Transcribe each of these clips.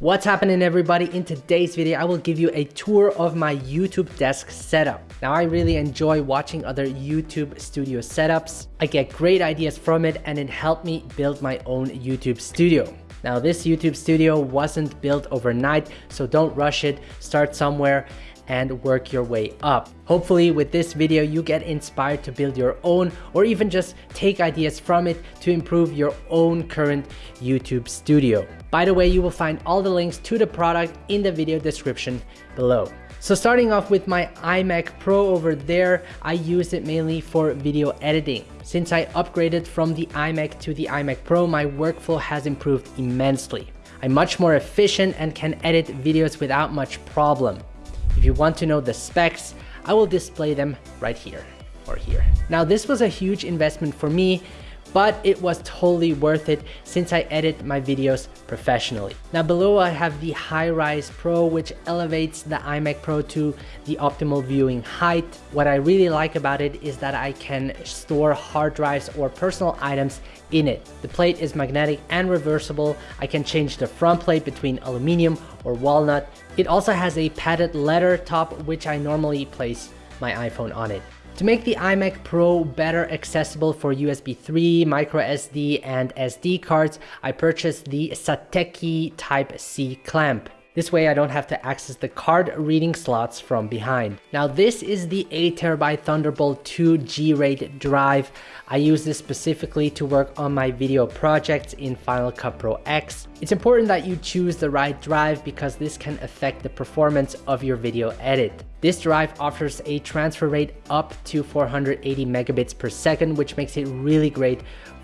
What's happening everybody? In today's video, I will give you a tour of my YouTube desk setup. Now, I really enjoy watching other YouTube studio setups. I get great ideas from it and it helped me build my own YouTube studio. Now, this YouTube studio wasn't built overnight, so don't rush it. Start somewhere and work your way up. Hopefully with this video you get inspired to build your own or even just take ideas from it to improve your own current YouTube studio. By the way, you will find all the links to the product in the video description below. So starting off with my iMac Pro over there, I use it mainly for video editing. Since I upgraded from the iMac to the iMac Pro, my workflow has improved immensely. I'm much more efficient and can edit videos without much problem. If you want to know the specs, I will display them right here or here. Now this was a huge investment for me but it was totally worth it since I edit my videos professionally. Now below I have the High HiRise Pro which elevates the iMac Pro to the optimal viewing height. What I really like about it is that I can store hard drives or personal items in it. The plate is magnetic and reversible. I can change the front plate between aluminum or walnut. It also has a padded leather top which I normally place my iPhone on it. To make the iMac Pro better accessible for USB 3, microSD, and SD cards, I purchased the Satechi Type-C clamp. This way I don't have to access the card reading slots from behind. Now this is the 8TB Thunderbolt 2 G-RAID drive. I use this specifically to work on my video projects in Final Cut Pro X. It's important that you choose the right drive because this can affect the performance of your video edit. This drive offers a transfer rate up to 480 megabits per second, which makes it really great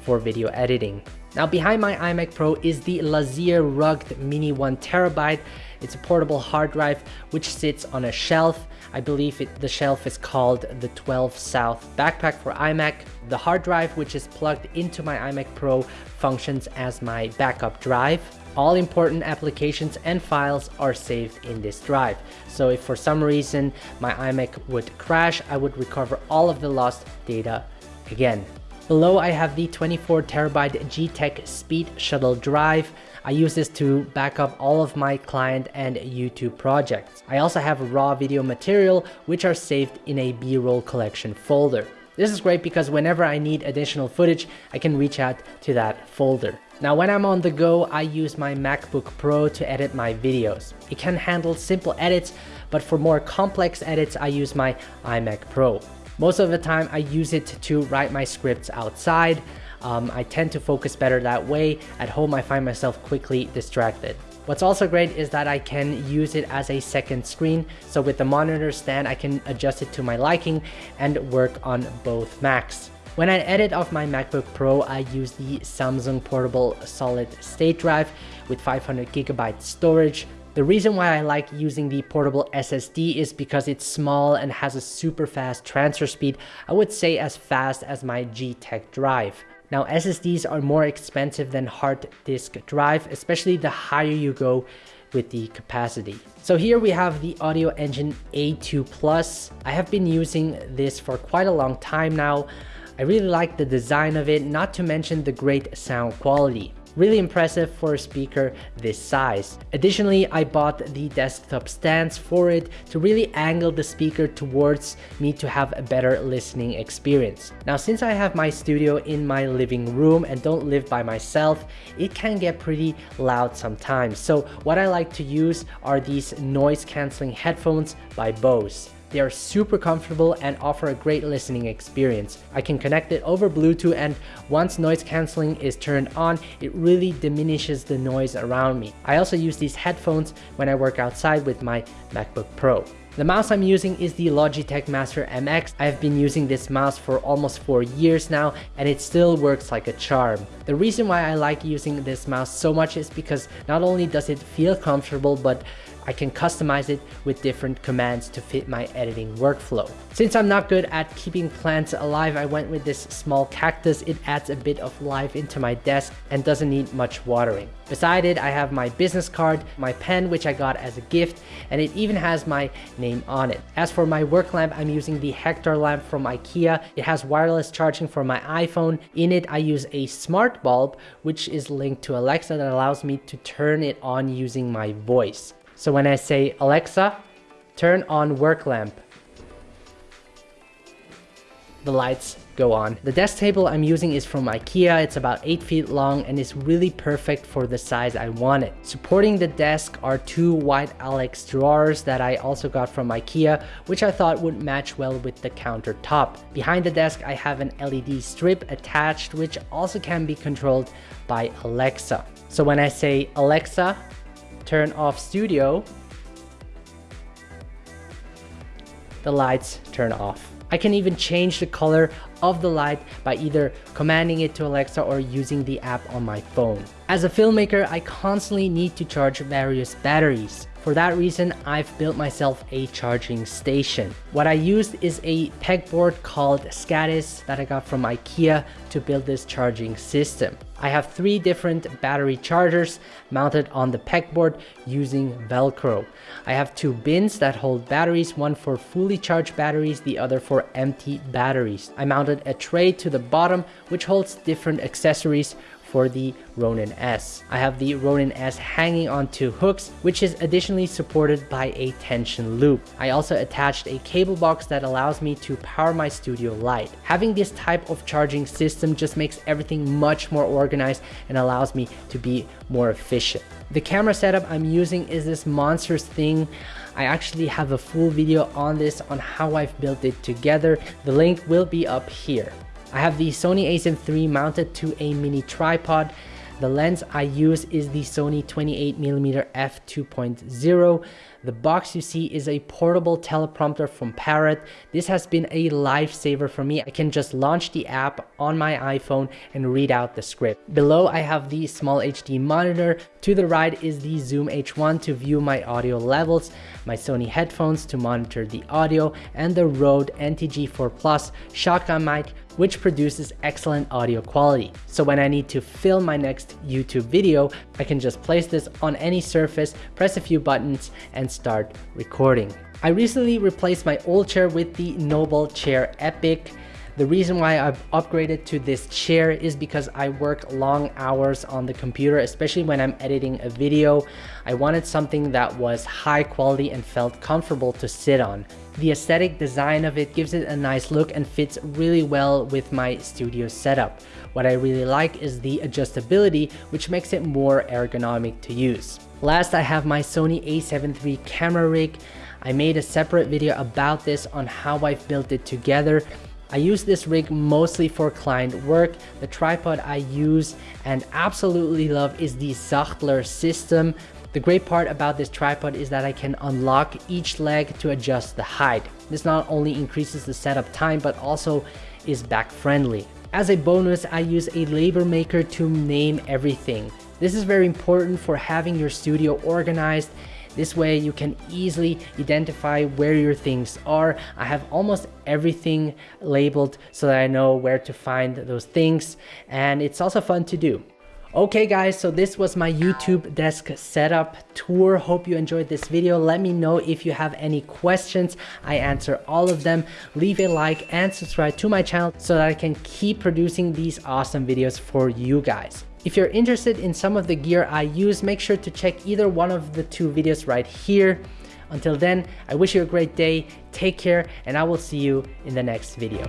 for video editing. Now behind my iMac Pro is the LaCie Rugged Mini 1TB. It's a portable hard drive which sits on a shelf. I believe it, the shelf is called the 12 South Backpack for iMac. The hard drive which is plugged into my iMac Pro functions as my backup drive. All important applications and files are saved in this drive. So if for some reason my iMac would crash, I would recover all of the lost data again. Below I have the 24 terabyte G-Tech Speed Shuttle drive. I use this to back up all of my client and YouTube projects. I also have raw video material which are saved in a B-roll collection folder. This is great because whenever I need additional footage, I can reach out to that folder. Now when I'm on the go, I use my MacBook Pro to edit my videos. It can handle simple edits, but for more complex edits, I use my iMac Pro. Most of the time I use it to write my scripts outside. Um, I tend to focus better that way. At home I find myself quickly distracted. What's also great is that I can use it as a second screen. So with the monitor stand, I can adjust it to my liking and work on both Macs. When I edit off my MacBook Pro, I use the Samsung Portable Solid State Drive with 500 gigabyte storage. The reason why I like using the portable SSD is because it's small and has a super fast transfer speed, I would say as fast as my G-Tech drive. Now SSDs are more expensive than hard disk drive, especially the higher you go with the capacity. So here we have the Audioengine A2 Plus. I have been using this for quite a long time now. I really like the design of it, not to mention the great sound quality. Really impressive for a speaker this size. Additionally, I bought the desktop stands for it to really angle the speaker towards me to have a better listening experience. Now, since I have my studio in my living room and don't live by myself, it can get pretty loud sometimes. So what I like to use are these noise canceling headphones by Bose. They are super comfortable and offer a great listening experience. I can connect it over Bluetooth and once noise cancelling is turned on, it really diminishes the noise around me. I also use these headphones when I work outside with my MacBook Pro. The mouse I'm using is the Logitech Master MX. I have been using this mouse for almost four years now and it still works like a charm. The reason why I like using this mouse so much is because not only does it feel comfortable but I can customize it with different commands to fit my editing workflow. Since I'm not good at keeping plants alive, I went with this small cactus. It adds a bit of life into my desk and doesn't need much watering. Beside it, I have my business card, my pen, which I got as a gift, and it even has my name on it. As for my work lamp, I'm using the Hektar lamp from IKEA. It has wireless charging for my iPhone. In it, I use a smart bulb, which is linked to Alexa that allows me to turn it on using my voice. So when I say, Alexa, turn on work lamp, the lights go on. The desk table I'm using is from Ikea. It's about 8 feet long and is really perfect for the size I want it. Supporting the desk are two white Alex drawers that I also got from Ikea, which I thought would match well with the countertop. Behind the desk, I have an LED strip attached, which also can be controlled by Alexa. So when I say, Alexa, turn off studio, the lights turn off. I can even change the color of the light by either commanding it to Alexa or using the app on my phone. As a filmmaker, I constantly need to charge various batteries. For that reason, I've built myself a charging station. What I used is a pegboard called Skadis that I got from Ikea to build this charging system. I have three different battery chargers mounted on the pegboard using Velcro. I have two bins that hold batteries, one for fully charged batteries, the other for empty batteries. I mounted a tray to the bottom which holds different accessories for the Ronin S. I have the Ronin S hanging on two hooks, which is additionally supported by a tension loop. I also attached a cable box that allows me to power my studio light. Having this type of charging system just makes everything much more organized and allows me to be more efficient. The camera setup I'm using is this Monsters thing. I actually have a full video on this on how I've built it together. The link will be up here. I have the Sony a7 III mounted to a mini tripod. The lens I use is the Sony 28mm f2.0. The box you see is a portable teleprompter from Parrot. This has been a lifesaver for me. I can just launch the app on my iPhone and read out the script. Below I have the SmallHD monitor. To the right is the Zoom H1 to view my audio levels, my Sony headphones to monitor the audio, and the Rode NTG4 Plus shotgun mic which produces excellent audio quality. So when I need to film my next YouTube video, I can just place this on any surface, press a few buttons, and start recording. I recently replaced my old chair with the Noble Chair Epic. The reason why I've upgraded to this chair is because I work long hours on the computer, especially when I'm editing a video. I wanted something that was high quality and felt comfortable to sit on. The aesthetic design of it gives it a nice look and fits really well with my studio setup. What I really like is the adjustability, which makes it more ergonomic to use. Last, I have my Sony a7 III camera rig. I made a separate video about this on how I've built it together. I use this rig mostly for client work. The tripod I use and absolutely love is the Sachtler system. The great part about this tripod is that I can unlock each leg to adjust the height. This not only increases the setup time, but also is back friendly. As a bonus, I use a label maker to name everything. This is very important for having your studio organized this way you can easily identify where your things are. I have almost everything labeled so that I know where to find those things and it's also fun to do. Okay guys, so this was my YouTube desk setup tour. Hope you enjoyed this video. Let me know if you have any questions. I answer all of them. Leave a like and subscribe to my channel so that I can keep producing these awesome videos for you guys. If you're interested in some of the gear I use, make sure to check either one of the two videos right here. Until then, I wish you a great day, take care, and I will see you in the next video.